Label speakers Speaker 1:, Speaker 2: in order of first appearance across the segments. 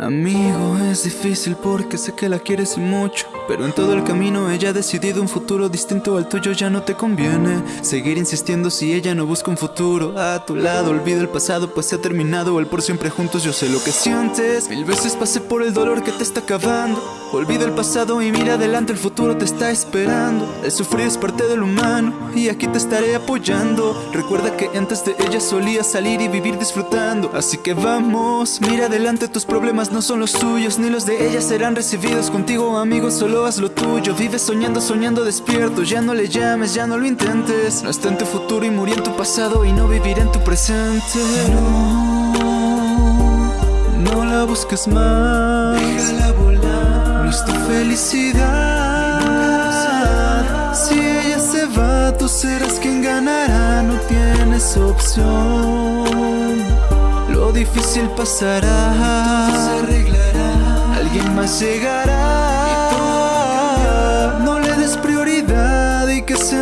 Speaker 1: Amigo, es difícil porque sé que la quieres mucho Pero en todo el camino ella ha decidido un futuro distinto al tuyo Ya no te conviene seguir insistiendo si ella no busca un futuro A tu lado, olvida el pasado pues se ha terminado El por siempre juntos, yo sé lo que sientes. Mil veces pasé por el dolor que te está acabando. Olvida el pasado y mira adelante, el futuro te está esperando. El sufrir es parte del humano y aquí te estaré apoyando. Recuerda que antes de ella solía salir y vivir disfrutando. Así que vamos, mira adelante, tus problemas no son los tuyos Ni los de ella serán recibidos. Contigo amigo, solo haz lo tuyo Vive soñando, soñando despierto, ya no le llames, ya no lo intentes. No está en tu futuro y murió en tu pasado y no vivirá en tu presente. No, no la busques más.
Speaker 2: Déjala volar.
Speaker 1: No es tu felicidad. Si ella se va, tú serás quien ganará. No tienes opción. Lo difícil pasará.
Speaker 2: Se arreglará.
Speaker 1: Alguien más llegará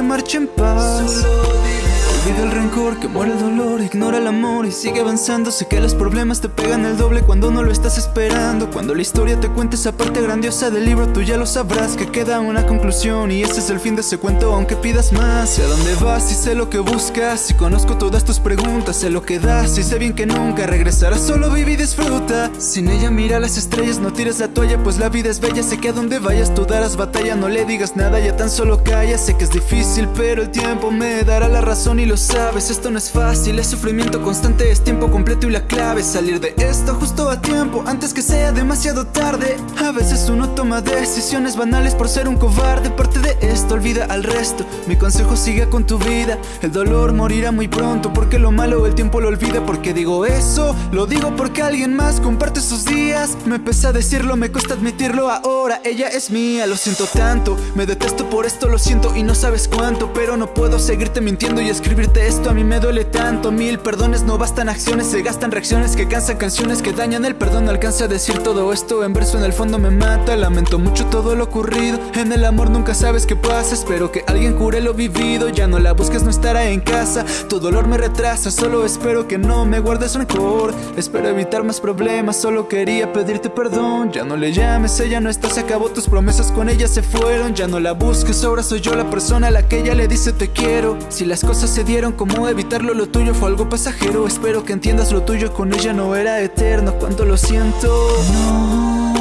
Speaker 1: y que se marche en paz
Speaker 2: Solo dile
Speaker 1: Olvida el rencor, que muere el dolor, ignora el amor y sigue avanzando. Sé que los problemas te pegan el doble cuando no lo estás esperando. Cuando la historia te cuente esa parte grandiosa del libro Tú ya lo sabrás que queda una conclusión. Y ese es el fin de ese cuento aunque pidas más. Sé a dónde vas y sé lo que buscas. Y conozco todas tus preguntas, sé lo que das. Y sé bien que nunca regresarás, solo vive y disfruta. Sin ella mira las estrellas, no tires la toalla Pues la vida es bella, sé que a donde vayas tú darás batalla. No le digas nada, ya tan solo calla. Sé que es difícil pero el tiempo me dará la razón y lo sabes Esto no es fácil, es sufrimiento constante, es tiempo completo y la clave es Salir de esto justo a tiempo, antes que sea demasiado tarde. A veces uno toma decisiones banales por ser un cobarde Parte de esto, olvida al resto. Mi consejo sigue con tu vida El dolor morirá muy pronto porque lo malo el tiempo lo olvida Porque digo eso, lo digo porque alguien más comparte sus días. Me pesa decirlo, me cuesta admitirlo ahora Ella es mía, lo siento tanto Me detesto por esto, lo siento y no sabes cuánto Pero no puedo seguirte mintiendo y esto a mí me duele tanto Mil perdones no bastan acciones Se gastan reacciones que cansan canciones que dañan El perdón no alcanza a decir todo esto En verso en el fondo me mata Lamento mucho todo lo ocurrido En el amor nunca sabes qué pasa Espero que alguien cure lo vivido Ya no la busques, no estará en casa Tu dolor me retrasa Solo espero que no me guardes rencor Espero evitar más problemas Solo quería pedirte perdón Ya no le llames, ella no está Se acabó tus promesas con ella se fueron Ya no la busques, ahora soy yo la persona a la que ella le dice te quiero Si las cosas se dieron como evitarlo, lo tuyo fue algo pasajero. Espero que entiendas lo tuyo con ella no era eterno Cuánto lo siento. No,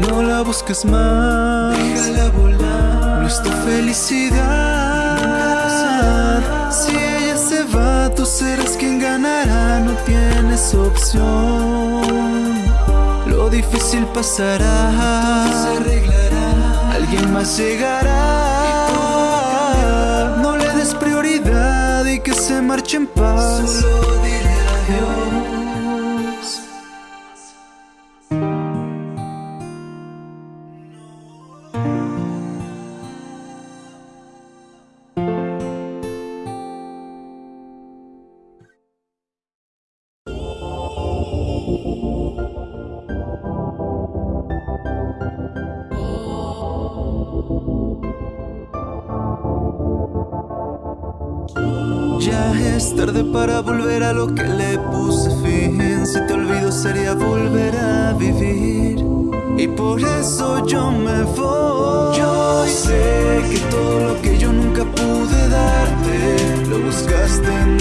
Speaker 1: no la busques más.
Speaker 2: Déjala volar.
Speaker 1: No es tu felicidad. Si ella se va, tú serás quien ganará. No tienes opción. Lo difícil pasará.
Speaker 2: Se arreglará.
Speaker 1: Alguien más llegará y que se marche en paz
Speaker 2: Solo dile adiós
Speaker 1: es tarde para volver a lo que le puse fin. Si te olvido sería volver a vivir. Y por eso yo me voy. Yo sé que todo lo que yo nunca pude darte Lo buscaste en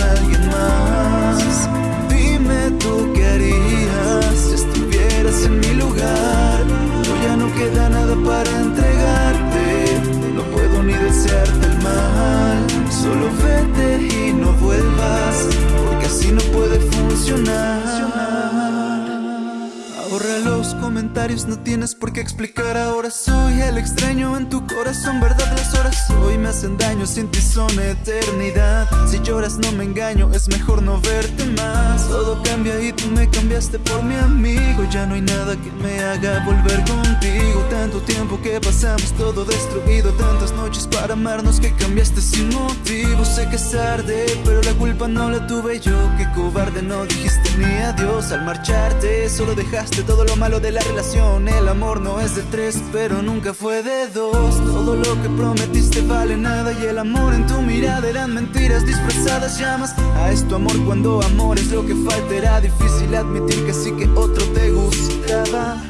Speaker 1: no tienes por qué explicar. Ahora soy el extraño en tu corazón Verdad, las horas hoy me hacen daño Sin ti son eternidad. Si lloras no me engaño, es mejor no verte más. Todo cambia y tú me cambiaste por mi amigo. Ya no hay nada que me haga volver contigo. Tanto tiempo que pasamos todo destruido Tantas noches para amarnos que cambiaste sin motivo. Sé que es tarde, pero la culpa no la tuve yo. Qué cobarde, no dijiste ni adiós al marcharte. Solo dejaste todo lo malo de la relación El amor no es de tres, pero nunca fue de dos. Todo lo que prometiste vale nada Y el amor en tu mirada eran mentiras disfrazadas Llamas a esto amor cuando amor es lo que falta. Era difícil admitir que sí que otro te gustaba.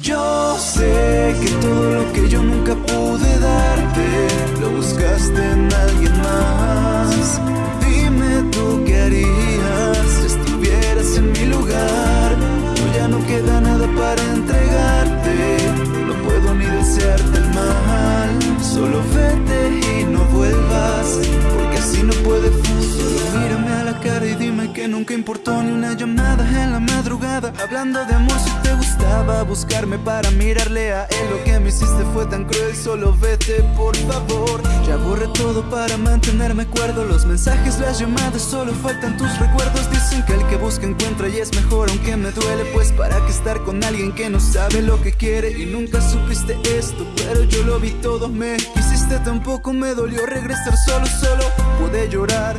Speaker 1: Yo sé que todo lo que yo nunca pude darte Lo buscaste en alguien más. Dime tú qué harías si estuvieras en mi lugar queda nada para madrugada Hablando de amor si te gustaba buscarme para mirarle a él. Lo que me hiciste fue tan cruel, solo vete por favor. Ya borré todo para mantenerme cuerdo. Los mensajes, las llamadas, solo faltan tus recuerdos. Dicen que el que busca encuentra y es mejor aunque me duele. Pues para qué estar con alguien que no sabe lo que quiere Y nunca supiste esto, pero yo lo vi todo. Me quisiste tampoco me dolió regresar solo, solo Pude llorar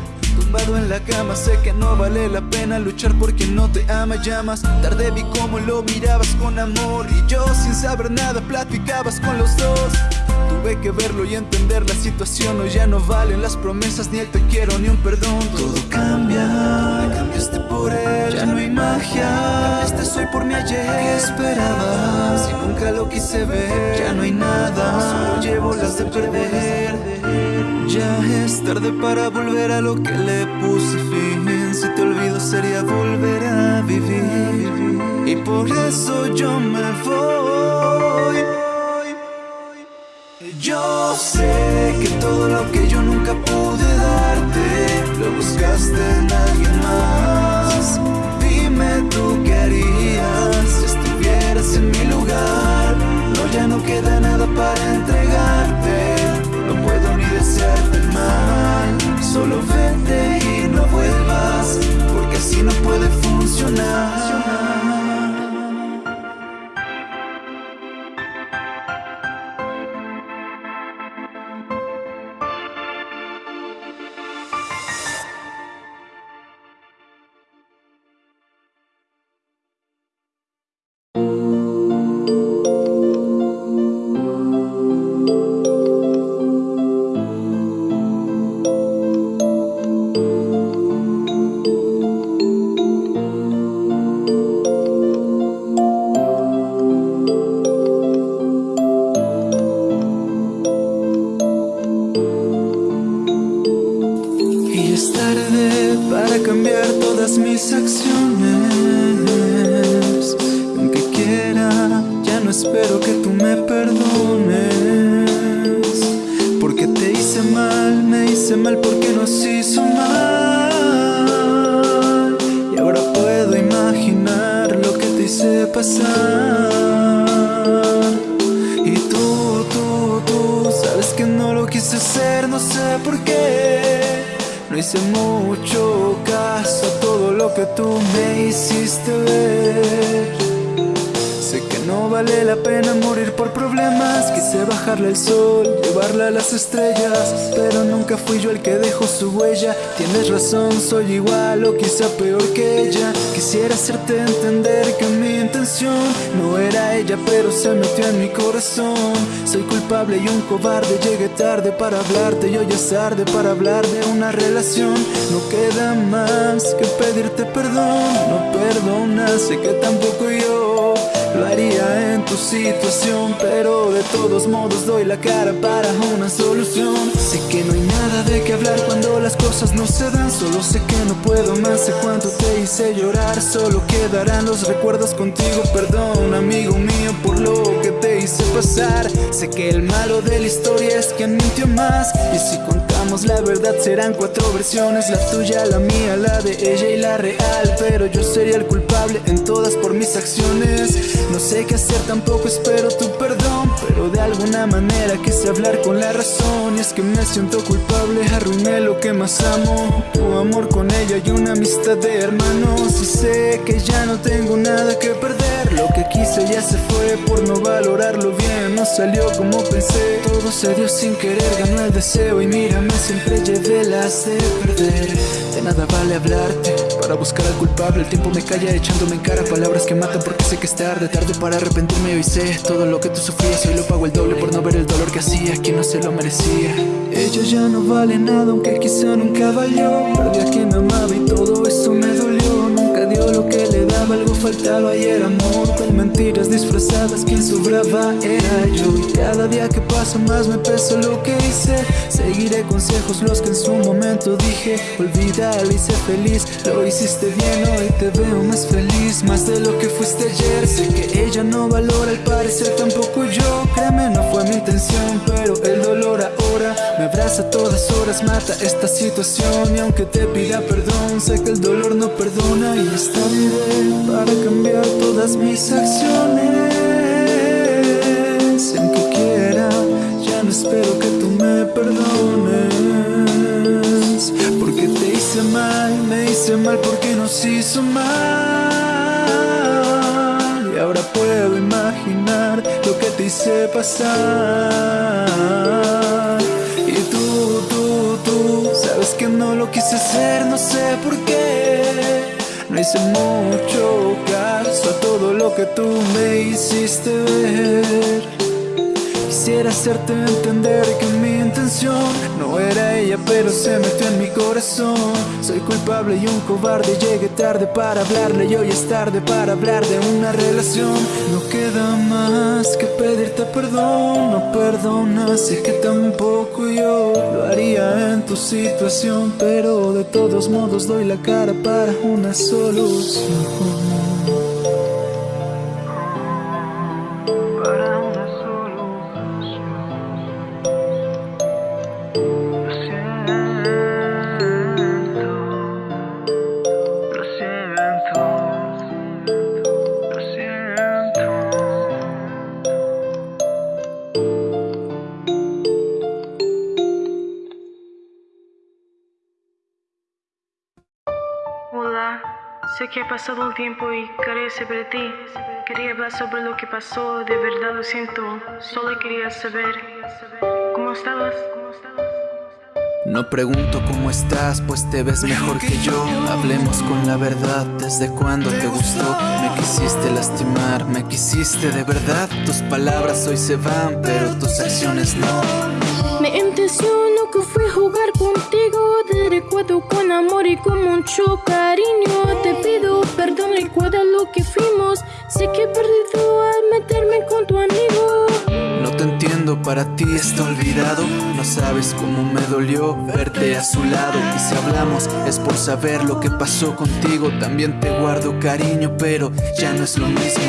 Speaker 1: En la cama, sé que no vale la pena luchar por quien no te ama Llamas, tarde vi cómo lo mirabas con amor Y yo sin saber nada platicabas con los dos. Tuve que verlo y entender la situación. Hoy ya no valen las promesas, ni el te quiero, ni un perdón. Todo cambia, me cambiaste por él. Ya no hay magia, cambiaste soy por mi ayer. ¿Qué esperabas? Si nunca lo quise ver Ya no hay nada, solo llevo las de perder ya es tarde para volver a lo que le puse fin. Si te olvido sería volver a vivir. Y por eso yo me voy. Yo sé que todo lo que yo nunca pude darte Lo buscaste en alguien más. Dime tú qué harías espero que tú me perdones. Porque te hice mal, me hice mal porque nos hizo mal. Y ahora puedo imaginar lo que te hice pasar. Y tú, tú, tú, sabes que no lo quise hacer, no sé por qué. No hice mucho caso a todo lo que tú me hiciste ver no vale la pena morir por problemas Quise bajarle el sol, llevarla a las estrellas Pero nunca fui yo el que dejó su huella. Tienes razón, soy igual o quizá peor que ella. Quisiera hacerte entender que mi intención No era ella pero se metió en mi corazón. Soy culpable y un cobarde Llegué tarde para hablarte y hoy es tarde para hablar de una relación. No queda más que pedirte perdón No perdonas, sé que tampoco yo lo haría en tu situación Pero de todos modos doy la cara para una solución. Sé que no hay nada de qué hablar cuando las cosas no se dan Solo sé que no puedo más, sé cuánto te hice llorar Solo quedarán los recuerdos contigo. Perdón amigo mío por lo que te hice pasar. Sé que el malo de la historia es quien mintió más. Y si contamos la verdad serán cuatro versiones La tuya, la mía, la de ella y la real. Pero yo sería el culpable en todas por mis acciones. No sé qué hacer, tampoco espero tu perdón Pero de alguna manera quise hablar con la razón Y es que me siento culpable, arruiné lo que más amo Tu amor con ella y una amistad de hermanos Y sé que ya no tengo nada que perder Lo que quise ya se fue por no valorarlo bien No salió como pensé, todo se dio sin querer Ganó el deseo y mírame, siempre llevé las de perder De nada vale hablarte para buscar al culpable. El tiempo me calla echándome en cara palabras que matan porque sé que es tarde Tarde para arrepentirme. Hoy sé todo lo que tú sufrías Hoy lo pago el doble por no ver el dolor que hacía. Quien no se lo merecía. Ella ya no vale nada aunque quizá nunca valió. Perdí a quien me amaba y todo eso me dolió. Nunca dio lo que le daba, algo faltaba y era amor Con mentiras disfrazadas quien sobraba era yo. Y cada día que pasa más me pesa lo que hice. Seguiré consejos los que en su momento dije. Olvídalo y sé feliz, lo hiciste bien Hoy te veo más feliz, más de lo que fuiste ayer. Sé que ella no valora, al parecer tampoco yo. Créeme, no fue mi intención, pero el dolor ahora Me abraza todas horas, mata esta situación. Y aunque te pida perdón, sé que el dolor no perdona Y esta vive para cambiar todas mis acciones. Aunque quiera, ya no espero que tú me perdones. Porque te hice mal, me hice mal porque nos hizo mal. Y ahora puedo imaginar lo que te hice pasar. Y tú, tú, tú, sabes que no lo quise hacer, no sé por qué hice mucho caso a todo lo que tú me hiciste ver. Quisiera hacerte entender que mi intención no era ella pero se metió en mi corazón. Soy culpable y un cobarde, llegué tarde para hablarle y hoy es tarde para hablar de una relación. No queda pedirte perdón, no perdonas, sé que tampoco yo lo haría en tu situación Pero de todos modos doy la cara para una solución
Speaker 3: que ha pasado un tiempo y saber de ti. Quería hablar sobre lo que pasó, de verdad lo siento. Solo quería saber cómo estabas.
Speaker 1: No pregunto cómo estás, pues te ves mejor que yo. Hablemos con la verdad, ¿desde cuándo te gustó? Me quisiste lastimar, me quisiste de verdad. Tus palabras hoy se van, pero tus acciones no.
Speaker 3: Mi intención nunca fue jugar recuerdo con amor y con mucho cariño. Te pido perdón, recuerda lo que fuimos. Sé que he perdido al meterme con tu amigo.
Speaker 1: No te entiendo, para ti está olvidado. No sabes cómo me dolió verte a su lado. Y si hablamos es por saber lo que pasó contigo. También te guardo cariño, pero ya no es lo mismo.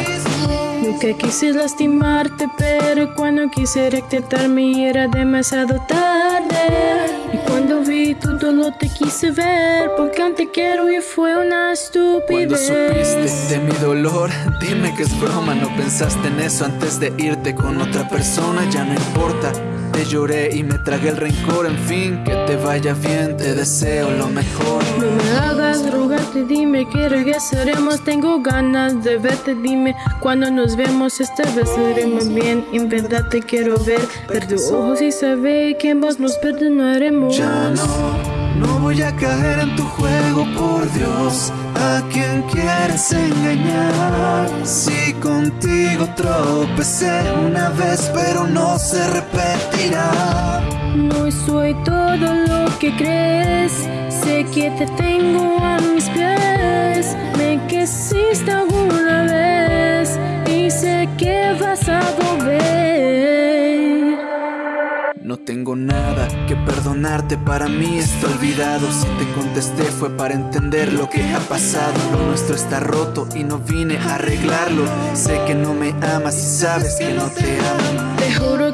Speaker 3: Nunca quise lastimarte, pero cuando quise rectitarme era demasiado tarde. Y cuando vi tu dolor te quise ver, porque aún te quiero y fue una
Speaker 1: Cuando supiste
Speaker 3: estupidez.
Speaker 1: de mi dolor, dime que es broma. No pensaste en eso antes de irte con otra persona. Ya no importa. Te lloré y me tragué el rencor. En fin, que te vaya bien, te deseo lo mejor.
Speaker 3: No me hagas rogarte, dime que regresaremos. Tengo ganas de verte, dime cuando nos vemos. Esta vez haremos bien. En verdad te quiero ver. Ver tus ojos y saber que ambos nos perdonaremos.
Speaker 1: Ya no, no voy a caer en tu juego, por Dios. ¿A quien quieres engañar? Si contigo tropecé una vez, pero no se
Speaker 3: No soy todo lo que crees. Sé que te tengo a mis pies. Me quisiste alguna vez y sé que vas a volver.
Speaker 1: No tengo nada que perdonarte, para mí está olvidado. Si te contesté fue para entender lo que ha pasado. Lo nuestro está roto y no vine a arreglarlo. Sé que no me amas y sabes que no te amo.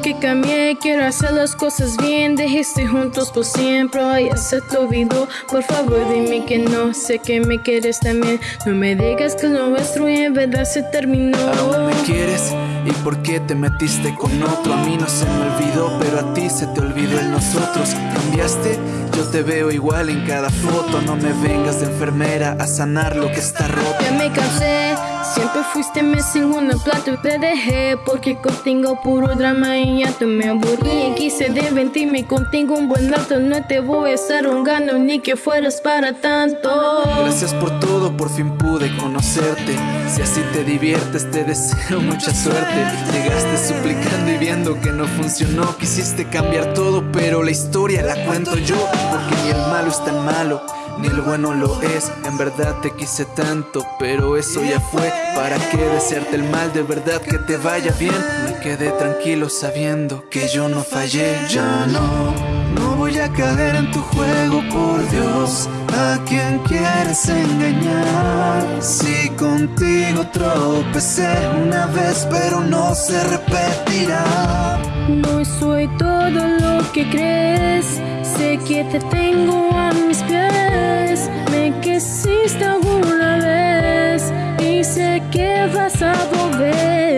Speaker 3: Que cambié, quiero hacer las cosas bien. Dejiste juntos por siempre, ya se te olvidó. Por favor, dime que no, sé que me quieres también. No me digas que lo nuestro en verdad se terminó.
Speaker 1: Aún me quieres y por qué te metiste con otro. A mí no se me olvidó, pero a ti se te olvidó el nosotros. Cambiaste, yo te veo igual en cada foto. No me vengas de enfermera a sanar lo que está roto.
Speaker 3: Ya me cansé, fuiste mi segundo plato Te dejé porque contigo puro drama y ya tú me aburrí. Y quise divertirme contigo un buen rato No te voy a estar rogando ni que fueras para tanto.
Speaker 1: Gracias por todo, por fin pude conocerte. Si así te diviertes te deseo mucha suerte. Llegaste suplicando y viendo que no funcionó. Quisiste cambiar todo pero la historia la cuento yo Porque ni el malo es tan malo ni el bueno lo es, en verdad te quise tanto, pero eso ya fue. ¿Para qué desearte el mal? De verdad que te vaya bien. Me quedé tranquilo sabiendo que yo no fallé. Ya no, a caer en tu juego, por Dios. ¿A quien quieres engañar? Si contigo tropecé una vez, pero no se repetirá.
Speaker 3: No soy todo lo que crees, sé que te tengo a mis pies. Me quisiste alguna vez y sé que vas a volver.